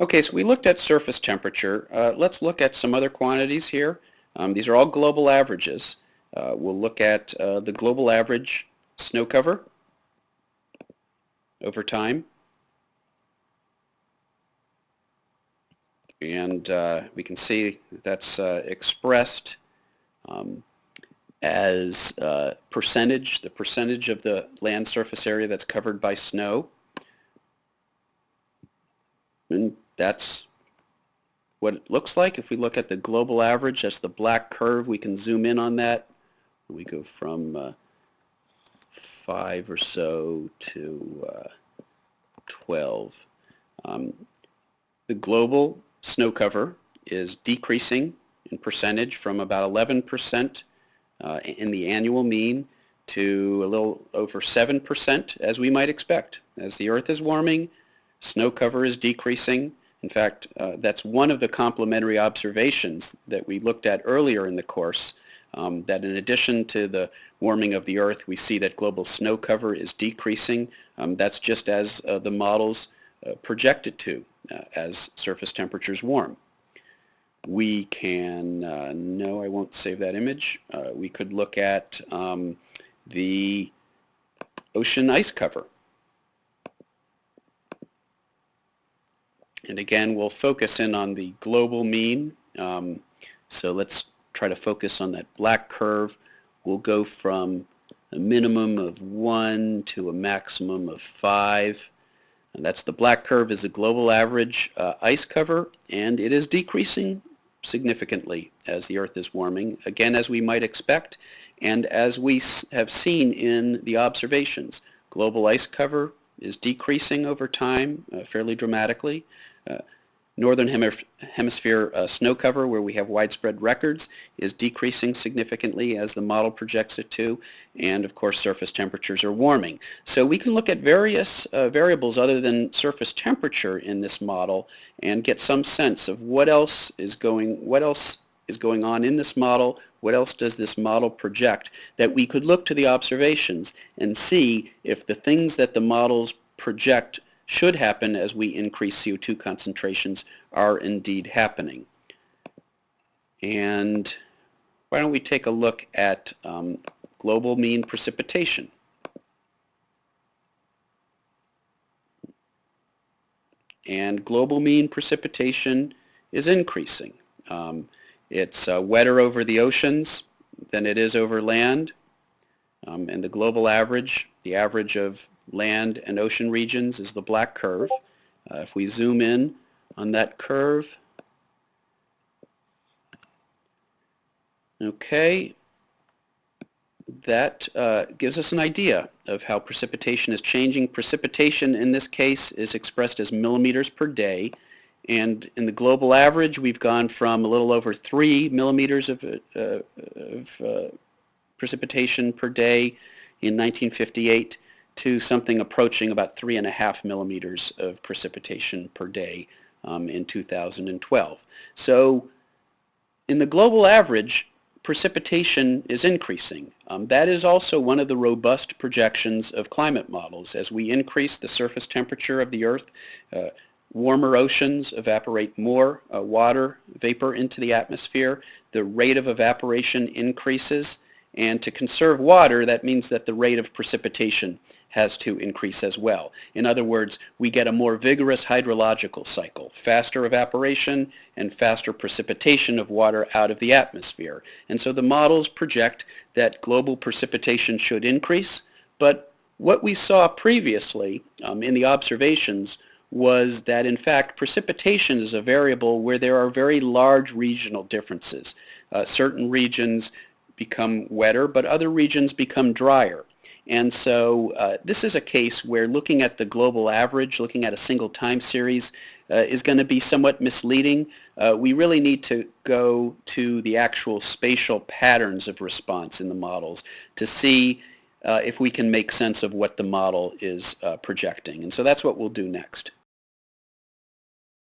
Okay, so we looked at surface temperature. Uh, let's look at some other quantities here. Um, these are all global averages. Uh, we'll look at uh, the global average snow cover over time. And uh, we can see that's uh, expressed um, as uh, percentage, the percentage of the land surface area that's covered by snow. And that's what it looks like. If we look at the global average, that's the black curve. We can zoom in on that. We go from uh, 5 or so to uh, 12. Um, the global snow cover is decreasing in percentage from about 11% uh, in the annual mean to a little over 7% as we might expect. As the earth is warming, snow cover is decreasing, in fact, uh, that's one of the complementary observations that we looked at earlier in the course, um, that in addition to the warming of the Earth, we see that global snow cover is decreasing. Um, that's just as uh, the models uh, projected to uh, as surface temperatures warm. We can, uh, no, I won't save that image. Uh, we could look at um, the ocean ice cover. And again, we'll focus in on the global mean. Um, so let's try to focus on that black curve. We'll go from a minimum of 1 to a maximum of 5. And that's the black curve is a global average uh, ice cover, and it is decreasing significantly as the Earth is warming, again as we might expect, and as we have seen in the observations. Global ice cover is decreasing over time uh, fairly dramatically. Uh, northern hemisphere uh, snow cover, where we have widespread records, is decreasing significantly as the model projects it to, and of course surface temperatures are warming. So we can look at various uh, variables other than surface temperature in this model and get some sense of what else is going, what else is going on in this model, what else does this model project, that we could look to the observations and see if the things that the models project should happen as we increase CO2 concentrations are indeed happening. And why don't we take a look at um, global mean precipitation. And global mean precipitation is increasing. Um, it's uh, wetter over the oceans than it is over land. Um, and the global average, the average of land and ocean regions is the black curve. Uh, if we zoom in on that curve, okay, that uh, gives us an idea of how precipitation is changing. Precipitation in this case is expressed as millimeters per day and in the global average we've gone from a little over 3 millimeters of, uh, of uh, precipitation per day in 1958 to something approaching about three and a half millimeters of precipitation per day um, in 2012. So in the global average, precipitation is increasing. Um, that is also one of the robust projections of climate models. As we increase the surface temperature of the Earth, uh, warmer oceans evaporate more uh, water vapor into the atmosphere. The rate of evaporation increases and to conserve water, that means that the rate of precipitation has to increase as well. In other words, we get a more vigorous hydrological cycle, faster evaporation and faster precipitation of water out of the atmosphere. And so the models project that global precipitation should increase, but what we saw previously um, in the observations was that in fact precipitation is a variable where there are very large regional differences. Uh, certain regions become wetter, but other regions become drier. And so uh, this is a case where looking at the global average, looking at a single time series, uh, is going to be somewhat misleading. Uh, we really need to go to the actual spatial patterns of response in the models to see uh, if we can make sense of what the model is uh, projecting. And so that's what we'll do next.